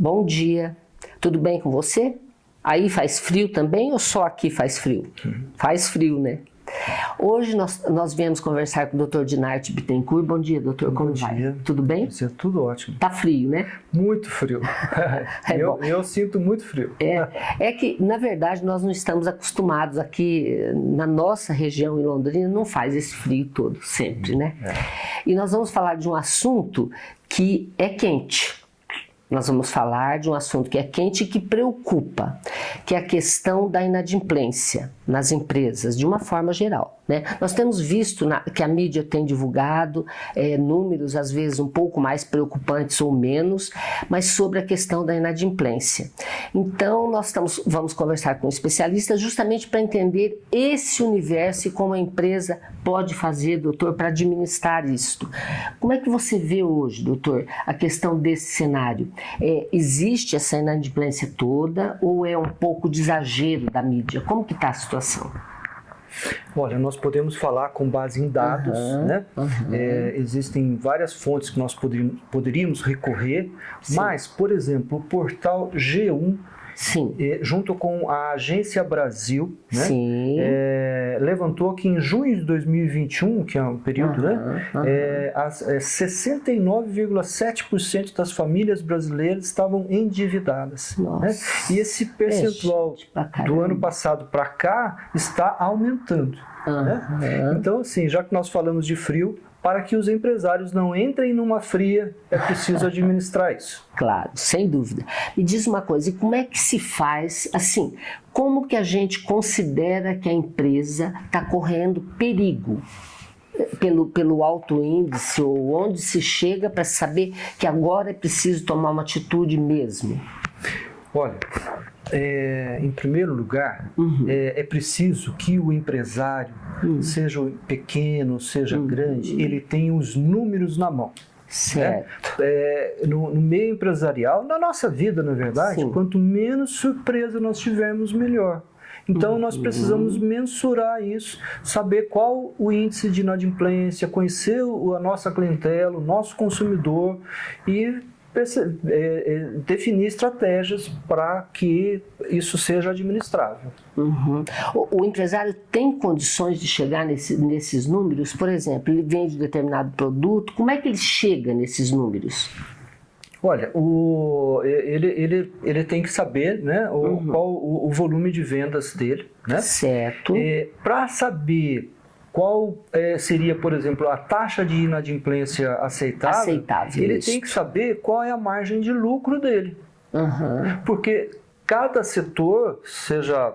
Bom dia. Tudo bem com você? Aí faz frio também ou só aqui faz frio? Uhum. Faz frio, né? Hoje nós, nós viemos conversar com o Dr. Dinarte Bittencourt. Bom dia, doutor. Como Bom vai? Dia. Tudo bem? Dia, tudo ótimo. Tá frio, né? Muito frio. é eu, eu, sinto muito frio. É, é que, na verdade, nós não estamos acostumados aqui na nossa região em Londrina, não faz esse frio todo, sempre, né? É. E nós vamos falar de um assunto que é quente nós vamos falar de um assunto que é quente e que preocupa, que é a questão da inadimplência nas empresas, de uma forma geral. Né? Nós temos visto na, que a mídia tem divulgado é, números, às vezes um pouco mais preocupantes ou menos, mas sobre a questão da inadimplência. Então, nós estamos, vamos conversar com um especialista justamente para entender esse universo e como a empresa pode fazer, doutor, para administrar isto. Como é que você vê hoje, doutor, a questão desse cenário? É, existe essa inadimplência toda ou é um pouco de exagero da mídia? Como que está a situação? Olha, nós podemos falar com base em dados, uhum, né? Uhum. É, existem várias fontes que nós poderíamos, poderíamos recorrer, Sim. mas, por exemplo, o portal G1 Sim. junto com a Agência Brasil, né? Sim. É, levantou que em junho de 2021, que é um período, uhum, né? Uhum. É, é, 69,7% das famílias brasileiras estavam endividadas. Né? E esse percentual do ano passado para cá está aumentando. Uhum. Né? Então, assim, já que nós falamos de frio, para que os empresários não entrem numa fria, é preciso administrar isso. Claro, sem dúvida. Me diz uma coisa, e como é que se faz, assim, como que a gente considera que a empresa está correndo perigo? Pelo, pelo alto índice, ou onde se chega para saber que agora é preciso tomar uma atitude mesmo? Olha, é, em primeiro lugar, uhum. é, é, preciso que o empresário, uhum. seja pequeno, seja uhum. grande, ele tenha os números na mão. Certo. Né? É, no, no, meio empresarial, na nossa vida, na verdade, Sim. quanto menos surpresa nós tivermos, melhor. Então, nós uhum. precisamos mensurar isso, saber qual o índice de inadimplência, conhecer a nossa clientela, o nosso consumidor e definir estratégias para que isso seja administrável. Uhum. O, o, empresário tem condições de chegar nesse, nesses números? Por exemplo, ele vende determinado produto, como é que ele chega nesses números? Olha, o, ele, ele, ele tem que saber né, o, uhum. qual o, o, volume de vendas dele. Né? Certo. Para saber qual é, seria, por exemplo, a taxa de inadimplência aceitável, aceitável ele isso. tem que saber qual é a margem de lucro dele. Uhum. Porque cada setor, seja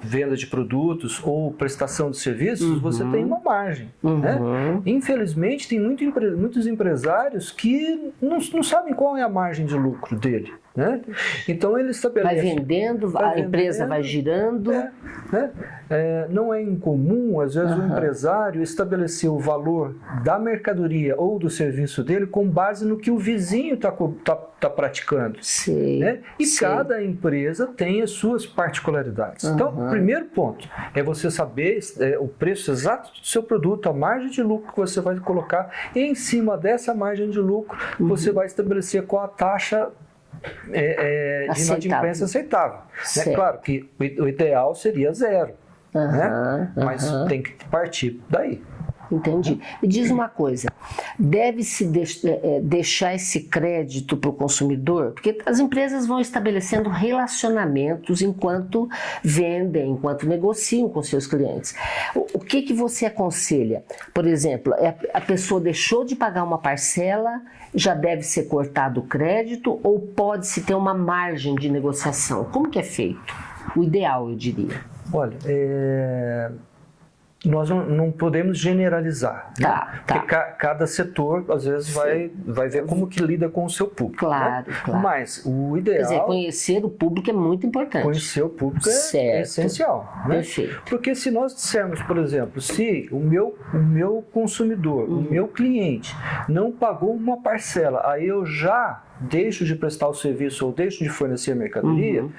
venda de produtos ou prestação de serviços, uhum. você tem uma margem. Uhum. Né? Infelizmente, tem muito, muitos empresários que não, não sabem qual é a margem de lucro dele. Né? Então ele estabelece. Vai vendendo, vai a vendendo, empresa vai girando. É, né? é, não é incomum, às vezes, uhum. o empresário estabelecer o valor da mercadoria ou do serviço dele com base no que o vizinho está tá, tá praticando. Sim, né? E sim. cada empresa tem as suas particularidades. Uhum. Então, o primeiro ponto é você saber é, o preço exato do seu produto, a margem de lucro que você vai colocar, e em cima dessa margem de lucro, uhum. você vai estabelecer qual a taxa é, é, de inadimplência aceitável. Né? Claro que o ideal seria zero, uhum, né? mas uhum. tem que partir daí. Entendi. Me diz uma coisa, deve-se é, deixar esse crédito para o consumidor? Porque as empresas vão estabelecendo relacionamentos enquanto vendem, enquanto negociam com seus clientes. O que, que você aconselha? Por exemplo, é, a pessoa deixou de pagar uma parcela, já deve ser cortado o crédito ou pode-se ter uma margem de negociação? Como que é feito? O ideal, eu diria. Olha, é nós não, não, podemos generalizar. Né? Tá, tá. Porque ca, cada setor, às vezes, vai, vai ver como que lida com o seu público. Claro, né? claro. Mas o ideal... Quer dizer, conhecer o público é muito importante. Conhecer o público é, é essencial. Né? Perfeito. Porque se nós dissermos, por exemplo, se o meu, o meu consumidor, uhum. o meu cliente, não pagou uma parcela, aí eu já deixo de prestar o serviço ou deixo de fornecer a mercadoria... Uhum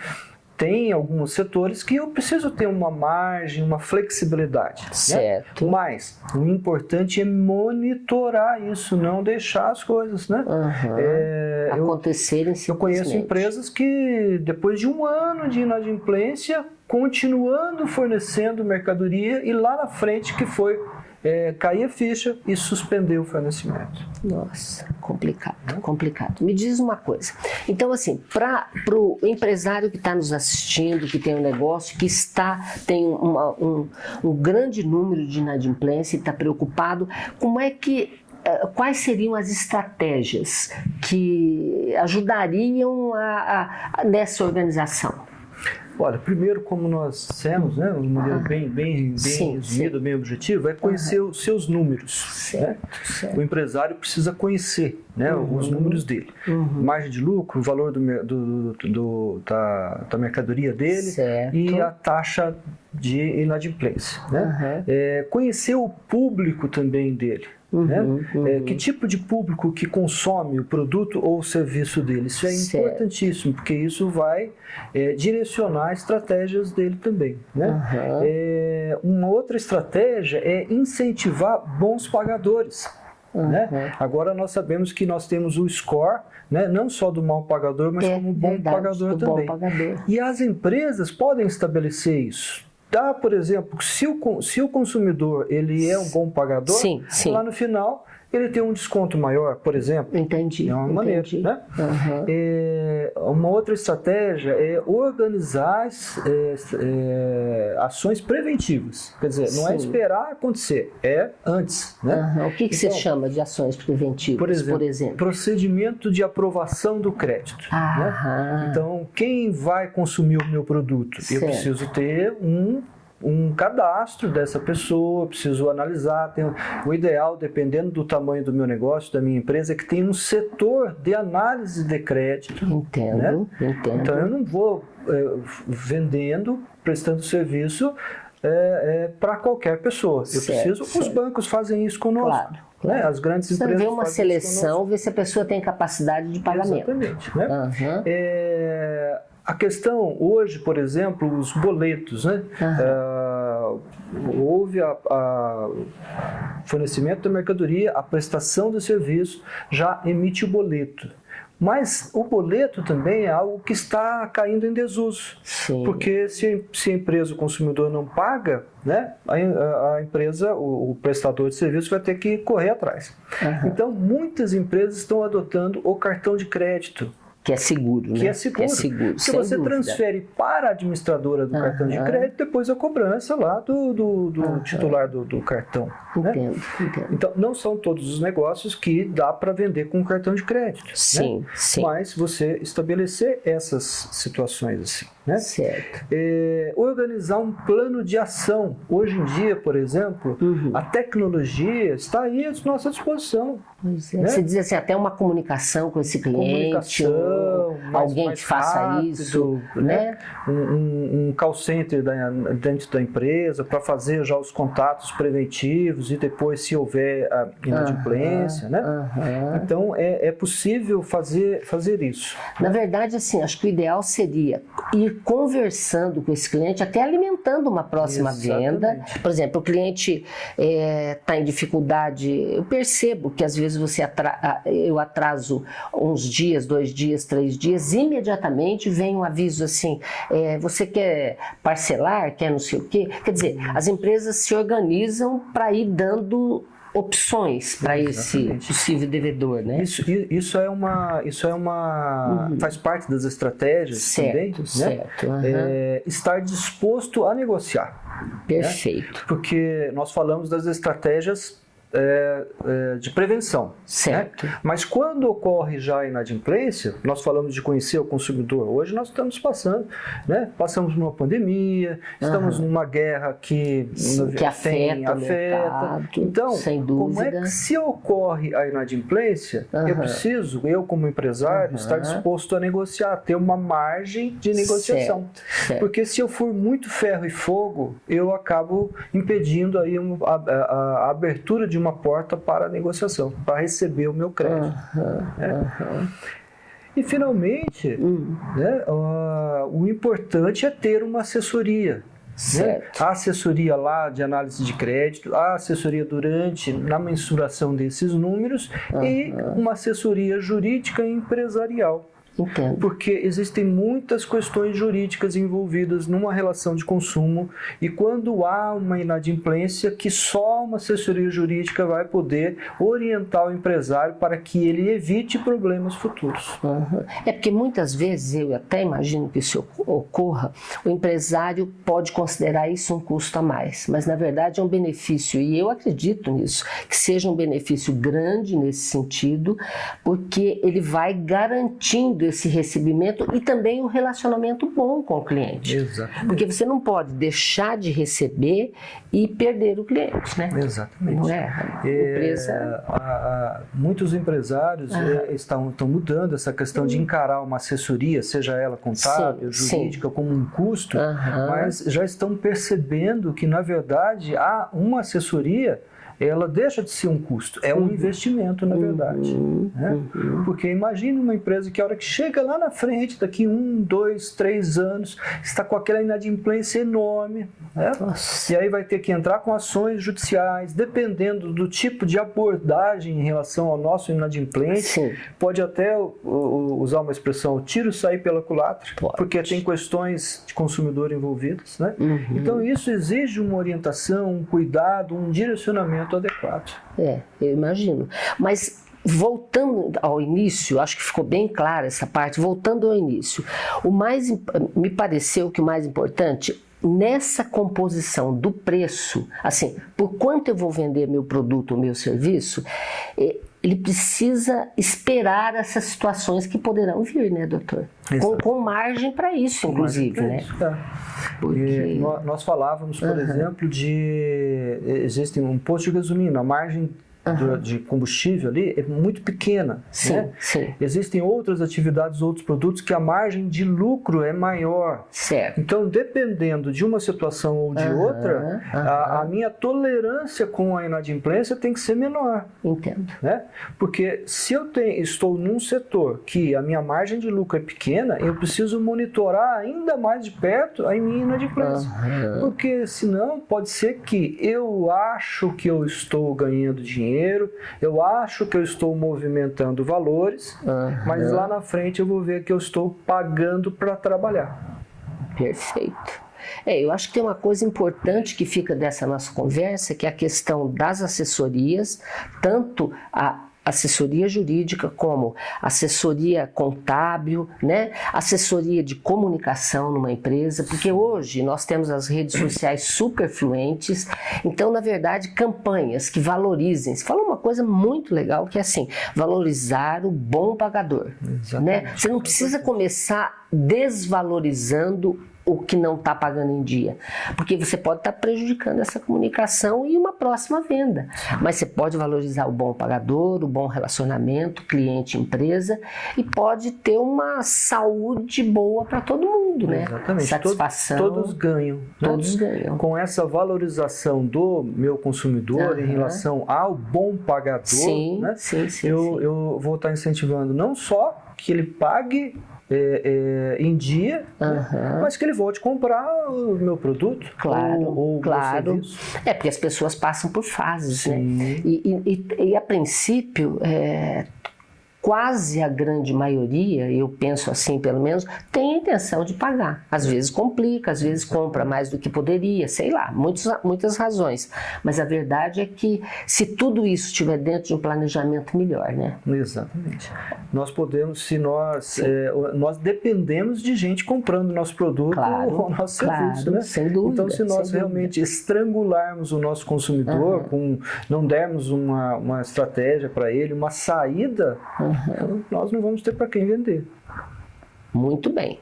tem alguns setores que eu preciso ter uma margem, uma flexibilidade. Né? Certo. Né? Mas o importante é monitorar isso, não deixar as coisas, né? Uhum. É, Acontecerem eu, eu conheço empresas que depois de um ano de inadimplência continuando fornecendo mercadoria e lá na frente que foi é, cair a ficha e suspender o fornecimento. Nossa, complicado, complicado. Me diz uma coisa. Então, assim, para o empresário que está nos assistindo, que tem um negócio, que está tem uma, um, um grande número de inadimplência e está preocupado, como é que eh, quais seriam as estratégias que ajudariam a, a, nessa organização? Olha, primeiro, como nós dissemos, né, um modelo ah, bem, bem, bem sim, resumido, sim. bem objetivo, é conhecer uhum. os seus números. Certo, né? certo. O empresário precisa conhecer né, uhum. os números dele. Uhum. Margem de lucro, o valor do, do, do, do da, da, mercadoria dele certo. e a taxa de inadimplência. Né? É, conhecer o público também dele. Uhum, né? uhum. É, que tipo de público que consome o produto ou o serviço dele? Isso é certo. importantíssimo, porque isso vai é, direcionar estratégias dele também. Né? Uhum. É, uma outra estratégia é incentivar bons pagadores. Né? Agora nós sabemos que nós temos o score, né? não só do mal pagador, mas é, como bom verdade, pagador também. Bom pagador. E as empresas podem estabelecer isso. Dá, por exemplo, se o, se o consumidor ele é um bom pagador, sim, sim. lá no final ele tem um desconto maior, por exemplo. Entendi. É uma entendi. maneira. Né? Uhum. É, uma outra estratégia é organizar é, é, ações preventivas. Quer dizer, Sim. não é esperar acontecer, é antes. Né? Uhum. O que, que então, você chama de ações preventivas, por exemplo, por exemplo? Procedimento de aprovação do crédito. Né? Então, quem vai consumir o meu produto? Certo. Eu preciso ter um um cadastro dessa pessoa, preciso analisar. Tem, o ideal, dependendo do tamanho do meu negócio, da minha empresa, é que tenha um setor de análise de crédito. Entendo, né? entendo. Então eu não vou é, vendendo, prestando serviço é, é, para qualquer pessoa. Eu certo, preciso. Certo. Os bancos fazem isso conosco. Claro. Né? Claro. Né? As grandes Você empresas. vê uma seleção, vê se a pessoa tem capacidade de pagamento. Exatamente. Né? Uhum. É, a questão hoje, por exemplo, os boletos, né? Uhum. Uh, houve a, a, fornecimento da mercadoria, a prestação do serviço, já emite o boleto. Mas o boleto também é algo que está caindo em desuso. Sim. Porque se, se a empresa, o consumidor não paga, né, a, a empresa, o, o, prestador de serviço vai ter que correr atrás. Uhum. Então, muitas empresas estão adotando o cartão de crédito que é seguro, que né? é seguro. Que é seguro. Que você dúvida. transfere para a administradora do cartão de crédito, depois a cobrança lá do, do, do titular do, do cartão. Entendo, né? entendo. Então, não são todos os negócios que dá para vender com cartão de crédito. Sim, né? sim. Mas você estabelecer essas situações assim. Né? Certo. É, organizar um plano de ação. Hoje em dia, por exemplo, uhum. a tecnologia está aí à nossa disposição. Pois é. Né? Você diz assim, até uma comunicação com esse cliente, comunicação, mais, alguém mais que faça rápido, isso, né? né? Um, um, um call center da, dentro da empresa para fazer já os contatos preventivos e depois se houver a inadimplência, uhum, né? Uhum. Então é, é possível fazer, fazer isso. Na verdade, assim, acho que o ideal seria ir conversando com esse cliente, até alimentando uma próxima Exatamente. venda. Por exemplo, o cliente está é, tá em dificuldade, eu percebo que às vezes você atra eu atraso uns dias, dois dias, três dias, imediatamente vem um aviso assim, é, você quer parcelar, quer não sei o quê. Quer dizer, as empresas se organizam para ir dando opções para esse possível devedor, né? Isso, isso é uma, isso é uma, uhum. faz parte das estratégias certo, também, certo, né? Uhum. É, estar disposto a negociar. Perfeito. Né? Porque nós falamos das estratégias é, é, de prevenção. Certo. Né? Mas quando ocorre já a inadimplência, nós falamos de conhecer o consumidor. Hoje nós estamos passando, né? passamos numa pandemia, estamos uhum. numa guerra que, Sim, que afeta, afeta. Mercado, então, sem dúvida. como é que se ocorre a inadimplência, uhum. eu preciso, eu como empresário, uhum. estar disposto a negociar, ter uma margem de negociação. Certo. Certo. Porque se eu for muito ferro e fogo, eu acabo impedindo aí a, a, a abertura de uma porta para a negociação, para receber o meu crédito. Uhum, né? uhum. E finalmente, hum. né, uh, o importante é ter uma assessoria. Né? A assessoria lá de análise de crédito, a assessoria durante, na mensuração desses números uhum. e uma assessoria jurídica e empresarial. Entendo. Porque existem muitas questões jurídicas envolvidas numa relação de consumo e quando há uma inadimplência que só uma assessoria jurídica vai poder orientar o empresário para que ele evite problemas futuros. Uhum. É porque muitas vezes, eu até imagino que isso ocorra, o empresário pode considerar isso um custo a mais, mas na verdade é um benefício e eu acredito nisso, que seja um benefício grande nesse sentido, porque ele vai garantindo esse recebimento e também um relacionamento bom com o cliente. Exatamente. Porque você não pode deixar de receber e perder o cliente, né? Exatamente. Não é? A empresa... É, a, a, muitos empresários ah. estão, estão mudando essa questão de encarar uma assessoria, seja ela contábil, sim, jurídica, sim. como um custo, mas já estão percebendo que, na verdade, há uma assessoria ela deixa de ser um custo, é um uhum. investimento, na verdade. Uhum. Né? Uhum. Porque imagine uma empresa que a hora que chega lá na frente, daqui um, dois, três anos, está com aquela inadimplência enorme, né? e aí vai ter que entrar com ações judiciais, dependendo do tipo de abordagem em relação ao nosso inadimplência, Sim. pode até usar uma expressão, o tiro sair pela culatra, pode. porque tem questões de consumidor envolvidas. Né? Uhum. Então isso exige uma orientação, um cuidado, um direcionamento tratamento adequado. É, eu imagino. Mas voltando ao início, acho que ficou bem clara essa parte, voltando ao início, o mais me pareceu que o mais importante nessa composição do preço, assim, por quanto eu vou vender meu produto ou meu serviço, é, ele precisa esperar essas situações que poderão vir, né, doutor? Com, com, margem para isso, inclusive, né? Isso, tá. Porque... Nós falávamos, por uhum. exemplo, de existe um posto de gasolina, a margem uhum. de combustível ali é muito pequena. Sim, né? sim. Existem outras atividades, outros produtos que a margem de lucro é maior. Certo. Então, dependendo de uma situação ou de uhum, outra, uhum. A, a, minha tolerância com a inadimplência tem que ser menor. Entendo. Né? Porque se eu tenho, estou num setor que a minha margem de lucro é pequena, eu preciso monitorar ainda mais de perto a minha inadimplência. Porque senão pode ser que eu acho que eu estou ganhando dinheiro dinheiro, eu acho que eu estou movimentando valores, uhum. mas lá na frente eu vou ver que eu estou pagando para trabalhar. Perfeito. É, eu acho que tem uma coisa importante que fica dessa nossa conversa, que é a questão das assessorias, tanto a assessoria jurídica, como assessoria contábil, né? assessoria de comunicação numa empresa, porque hoje nós temos as redes sociais super fluentes, então, na verdade, campanhas que valorizem. Você falou uma coisa muito legal, que é assim, valorizar o bom pagador. Né? Você não precisa começar desvalorizando o que não está pagando em dia. Porque você pode estar tá prejudicando essa comunicação e uma próxima venda. Mas você pode valorizar o bom pagador, o bom relacionamento, cliente-empresa e pode ter uma saúde boa para todo mundo, né? Exatamente. Satisfação. Todos, todos ganham. Né? Todos ganham. Com essa valorização do meu consumidor uhum. em relação ao bom pagador, sim, né? sim, sim, eu, sim. eu vou estar tá incentivando não só que ele pague é, é, em dia, uhum. mas que ele volte comprar o meu produto. Claro, ou, ou claro. É, porque as pessoas passam por fases, né? Sim. né? E, e, e, a princípio, é, quase a grande maioria, eu penso assim pelo menos, tem a intenção de pagar. Às vezes complica, às vezes compra mais do que poderia, sei lá, muitos, muitas razões. Mas a verdade é que se tudo isso estiver dentro de um planejamento melhor, né? Exatamente. Nós podemos, se nós, é, nós dependemos de gente comprando nosso produto claro, ou nosso claro, serviço, né? Sem dúvida. Então, se nós realmente dúvida. estrangularmos o nosso consumidor, uhum. com, não dermos uma, uma estratégia para ele, uma saída, uhum uhum. Nós não vamos ter para quem vender. Muito bem.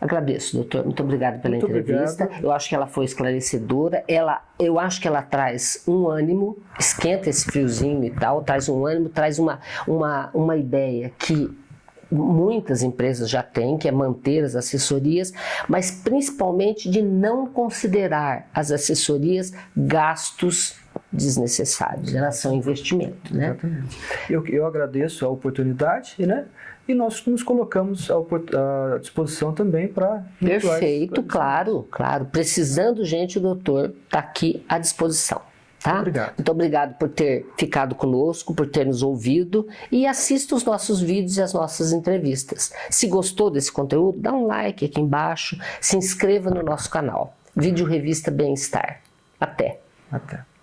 Agradeço, doutor. Muito obrigado pela Muito entrevista. Obrigado. Eu acho que ela foi esclarecedora. Ela, eu acho que ela traz um ânimo, esquenta esse friozinho e tal, traz um ânimo, traz uma, uma, uma ideia que muitas empresas já têm, que é manter as assessorias, mas principalmente de não considerar as assessorias gastos desnecessários, elas são investimento, né? Exatamente. Eu, eu agradeço a oportunidade, né? e nós nos colocamos à disposição também para Perfeito, claro, claro. Precisando gente, o doutor está aqui à disposição. Tá? Obrigado. Muito obrigado por ter ficado conosco, por ter nos ouvido e assista os nossos vídeos e as nossas entrevistas. Se gostou desse conteúdo, dá um like aqui embaixo, se inscreva no nosso canal. Vídeo Revista Bem-Estar. Até! Até!